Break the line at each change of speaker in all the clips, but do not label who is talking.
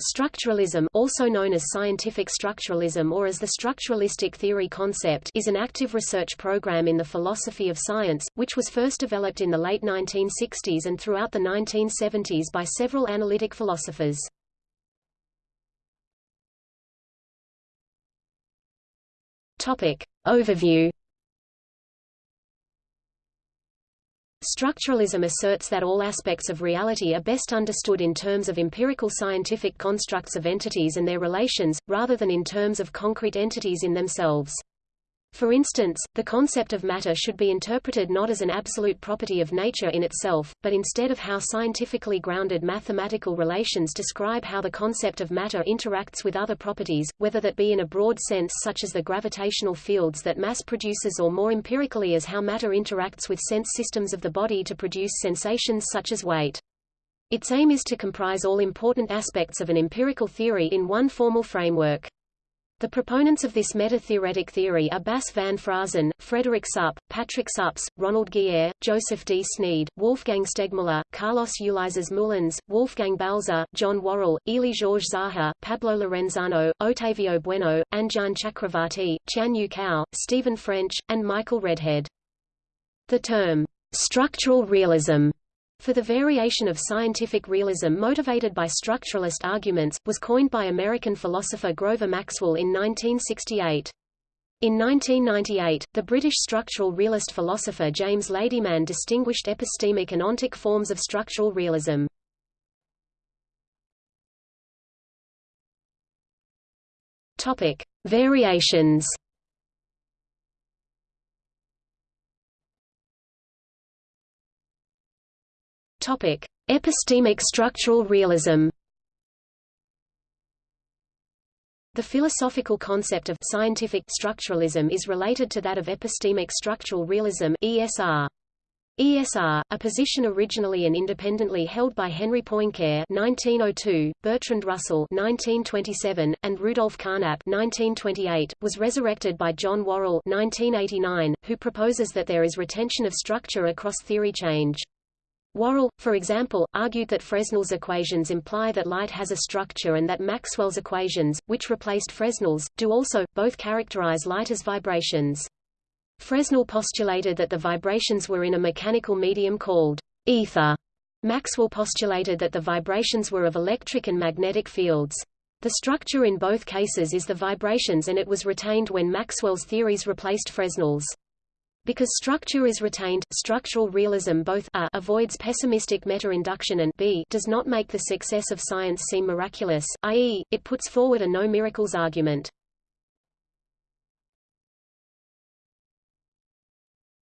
Structuralism also known as scientific structuralism or as the structuralistic theory concept is an active research program in the philosophy of science, which was first developed in the late 1960s and throughout the 1970s by several analytic philosophers. Topic. Overview Structuralism asserts that all aspects of reality are best understood in terms of empirical scientific constructs of entities and their relations, rather than in terms of concrete entities in themselves. For instance, the concept of matter should be interpreted not as an absolute property of nature in itself, but instead of how scientifically grounded mathematical relations describe how the concept of matter interacts with other properties, whether that be in a broad sense such as the gravitational fields that mass produces or more empirically as how matter interacts with sense systems of the body to produce sensations such as weight. Its aim is to comprise all important aspects of an empirical theory in one formal framework. The proponents of this meta-theoretic theory are Bas van Fraassen, Frederick Suppe, Patrick Suppes, Ronald Giere, Joseph D. Sneed, Wolfgang Stegmuller, Carlos Ulises Moulines, Wolfgang Balzer, John Worrall, Élie Georges Zahar, Pablo Lorenzano, Otávio Bueno, Anjan Chakravartty, Chan Yu Cao, Stephen French, and Michael Redhead. The term, structural realism for the variation of scientific realism motivated by structuralist arguments, was coined by American philosopher Grover Maxwell in 1968. In 1998, the British structural realist philosopher James Ladyman distinguished epistemic and ontic forms of structural realism. Topic: Variations. Topic: Epistemic structural realism. The philosophical concept of scientific structuralism is related to that of epistemic structural realism (ESR). ESR, a position originally and independently held by Henry Poincare (1902), Bertrand Russell (1927), and Rudolf Carnap (1928), was resurrected by John Worrall (1989), who proposes that there is retention of structure across theory change. Worrall, for example, argued that Fresnel's equations imply that light has a structure and that Maxwell's equations, which replaced Fresnel's, do also, both characterize light as vibrations. Fresnel postulated that the vibrations were in a mechanical medium called ether. Maxwell postulated that the vibrations were of electric and magnetic fields. The structure in both cases is the vibrations and it was retained when Maxwell's theories replaced Fresnel's. Because structure is retained, structural realism both a avoids pessimistic meta-induction and b does not make the success of science seem miraculous, i.e., it puts forward a no miracles argument.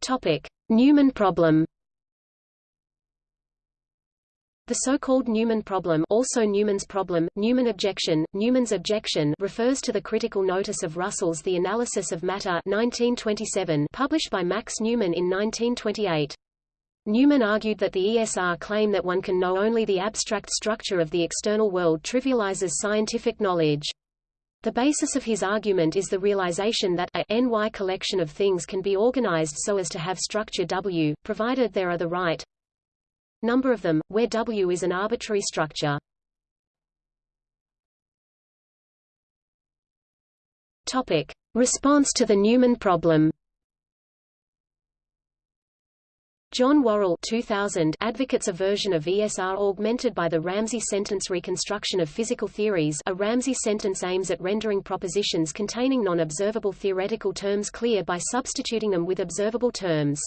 Topic: Newman problem. The so-called Newman problem also Newman's problem, Newman objection, Newman's objection refers to the critical notice of Russell's The Analysis of Matter 1927 published by Max Newman in 1928. Newman argued that the ESR claim that one can know only the abstract structure of the external world trivializes scientific knowledge. The basis of his argument is the realization that a ny collection of things can be organized so as to have structure W, provided there are the right, number of them, where W is an arbitrary structure. Topic. Response to the Newman problem John Worrall 2000 advocates a version of ESR augmented by the Ramsey sentence reconstruction of physical theories a Ramsey sentence aims at rendering propositions containing non-observable theoretical terms clear by substituting them with observable terms.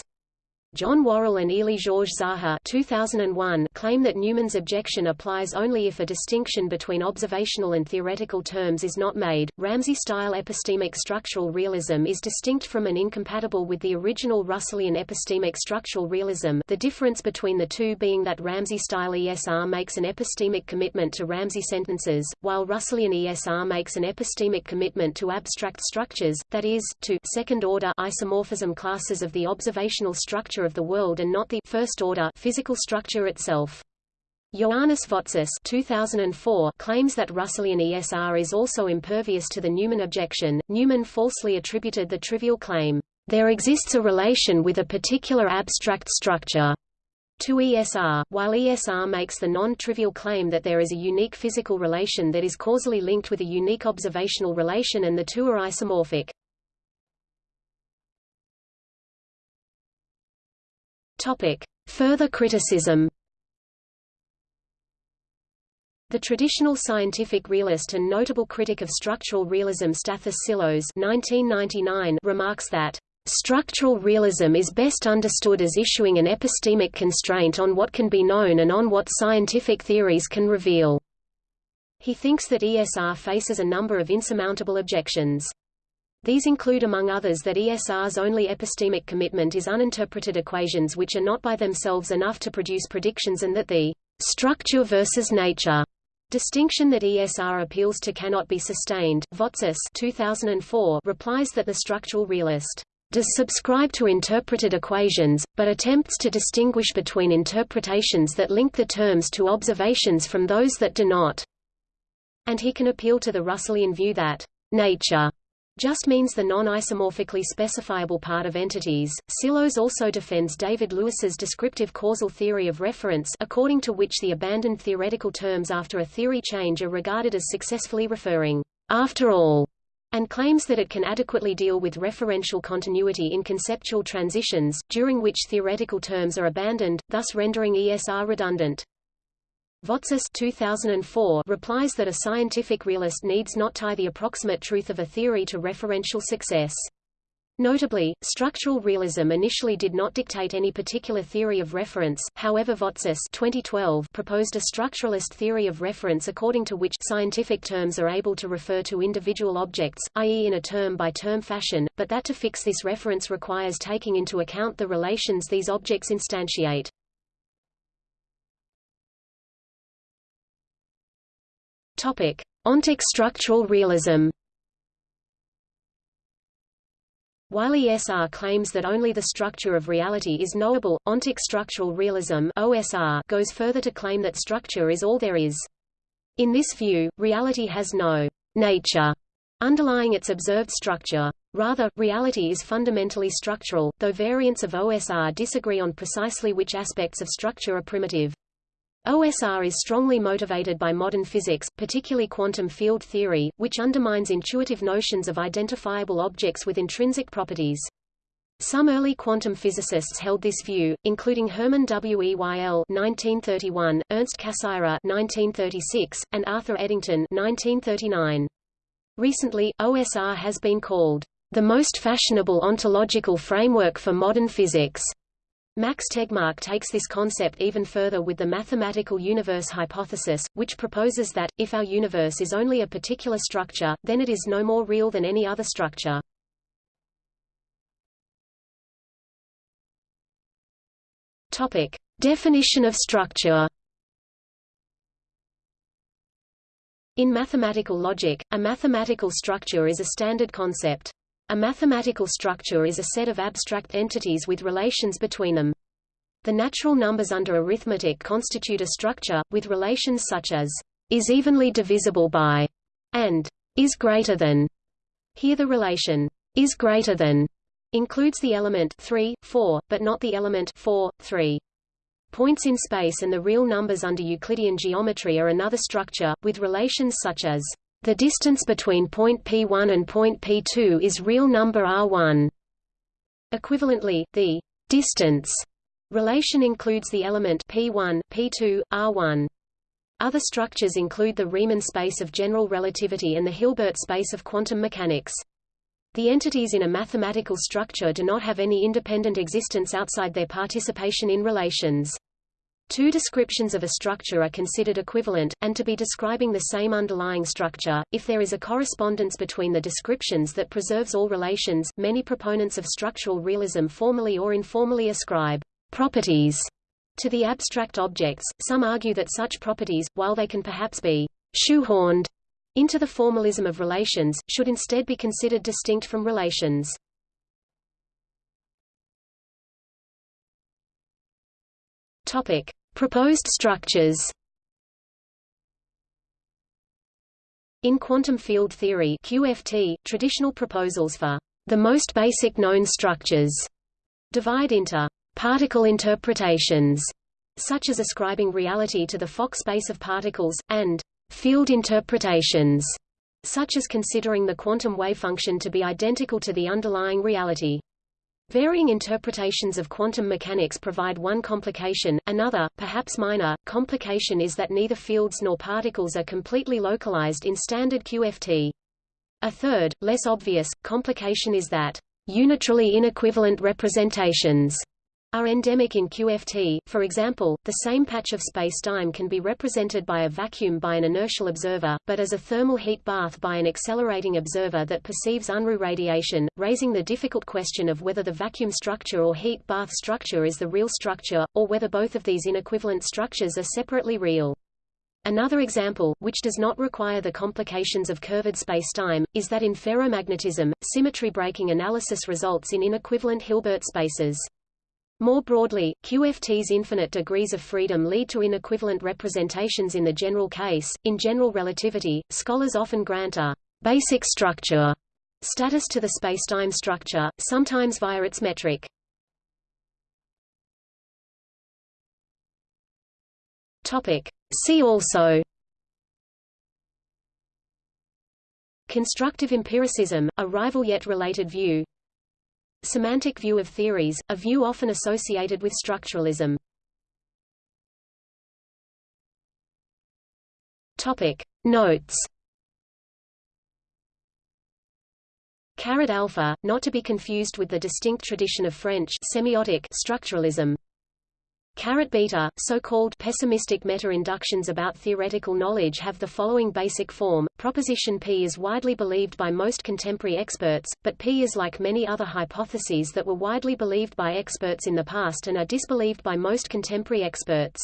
John Worrall and Élie Georges Zahar 2001 claim that Newman's objection applies only if a distinction between observational and theoretical terms is not made. Ramsey-style epistemic structural realism is distinct from and incompatible with the original Russellian epistemic structural realism the difference between the two being that Ramsey-style ESR makes an epistemic commitment to Ramsey sentences, while Russellian ESR makes an epistemic commitment to abstract structures, that is, to second-order isomorphism classes of the observational structure structure of the world and not the first-order physical structure itself. Ioannis Votsis 2004 claims that Russellian ESR is also impervious to the Newman objection. Newman falsely attributed the trivial claim, there exists a relation with a particular abstract structure, to ESR, while ESR makes the non-trivial claim that there is a unique physical relation that is causally linked with a unique observational relation and the two are isomorphic. Topic. Further criticism the traditional scientific realist and notable critic of structural realism Stathis 1999 remarks that Structural realism is best understood as issuing an epistemic constraint on what can be known and on what scientific theories can reveal. He thinks that ESR faces a number of insurmountable objections. These include among others that ESR's only epistemic commitment is uninterpreted equations which are not by themselves enough to produce predictions and that the structure versus nature Distinction that ESR appeals to cannot be sustained. Votsis 2004 replies that the structural realist does subscribe to interpreted equations, but attempts to distinguish between interpretations that link the terms to observations from those that do not. And he can appeal to the Russellian view that nature just means the non-isomorphically specifiable part of entities. Psillos also defends David Lewis's descriptive causal theory of reference according to which the abandoned theoretical terms after a theory change are regarded as successfully referring after all and claims that it can adequately deal with referential continuity in conceptual transitions, during which theoretical terms are abandoned, thus rendering ESR redundant. Votsis 2004 replies that a scientific realist needs not tie the approximate truth of a theory to referential success. Notably, structural realism initially did not dictate any particular theory of reference, however Votsis 2012 proposed a structuralist theory of reference according to which scientific terms are able to refer to individual objects, i.e. in a term-by-term -term fashion, but that to fix this reference requires taking into account the relations these objects instantiate. Ontic structural realism While ESR claims that only the structure of reality is knowable, ontic structural realism OSR goes further to claim that structure is all there is. In this view, reality has no nature underlying its observed structure. Rather, reality is fundamentally structural, though variants of OSR disagree on precisely which aspects of structure are primitive. OSR is strongly motivated by modern physics, particularly quantum field theory, which undermines intuitive notions of identifiable objects with intrinsic properties. Some early quantum physicists held this view, including Hermann Weyl (1931), Ernst Cassirer (1936), and Arthur Eddington (1939). Recently, OSR has been called the most fashionable ontological framework for modern physics. Max Tegmark takes this concept even further with the mathematical universe hypothesis, which proposes that, if our universe is only a particular structure, then it is no more real than any other structure. Topic. Definition of structure In mathematical logic, a mathematical structure is a standard concept. A mathematical structure is a set of abstract entities with relations between them. The natural numbers under arithmetic constitute a structure, with relations such as is evenly divisible by and is greater than. Here the relation is greater than includes the element 3, 4, but not the element 4, 3. Points in space and the real numbers under Euclidean geometry are another structure, with relations such as the distance between point P1 and point P2 is real number R1. Equivalently, the distance relation includes the element P1, P2, R1. Other structures include the Riemann space of general relativity and the Hilbert space of quantum mechanics. The entities in a mathematical structure do not have any independent existence outside their participation in relations. Two descriptions of a structure are considered equivalent, and to be describing the same underlying structure, if there is a correspondence between the descriptions that preserves all relations. Many proponents of structural realism formally or informally ascribe properties to the abstract objects. Some argue that such properties, while they can perhaps be shoehorned into the formalism of relations, should instead be considered distinct from relations. Topic: Proposed structures. In quantum field theory (QFT), traditional proposals for the most basic known structures divide into particle interpretations such as ascribing reality to the Fock space of particles, and field interpretations, such as considering the quantum wave function to be identical to the underlying reality. Varying interpretations of quantum mechanics provide one complication. Another, perhaps minor, complication is that neither fields nor particles are completely localized in standard QFT. A third, less obvious, complication is that unitarily inequivalent representations are endemic in QFT. For example, the same patch of spacetime can be represented by a vacuum by an inertial observer, but as a thermal heat bath by an accelerating observer that perceives Unruh radiation, raising the difficult question of whether the vacuum structure or heat bath structure is the real structure, or whether both of these inequivalent structures are separately real. Another example, which does not require the complications of curved spacetime, is that in ferromagnetism, symmetry breaking analysis results in inequivalent Hilbert spaces. More broadly, QFT's infinite degrees of freedom lead to inequivalent representations in the general case. In general relativity, scholars often grant a basic structure status to the spacetime structure, sometimes via its metric. Topic: See also Constructive empiricism, a rival yet related view Semantic view of theories, a view often associated with structuralism Topic. Notes Caret alpha, not to be confused with the distinct tradition of French semiotic structuralism Caret beta, so-called pessimistic meta-inductions about theoretical knowledge have the following basic form. Proposition P is widely believed by most contemporary experts, but P is like many other hypotheses that were widely believed by experts in the past and are disbelieved by most contemporary experts.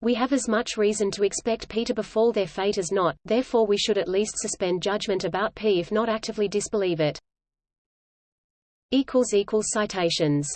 We have as much reason to expect P to befall their fate as not, therefore we should at least suspend judgment about P if not actively disbelieve it. Citations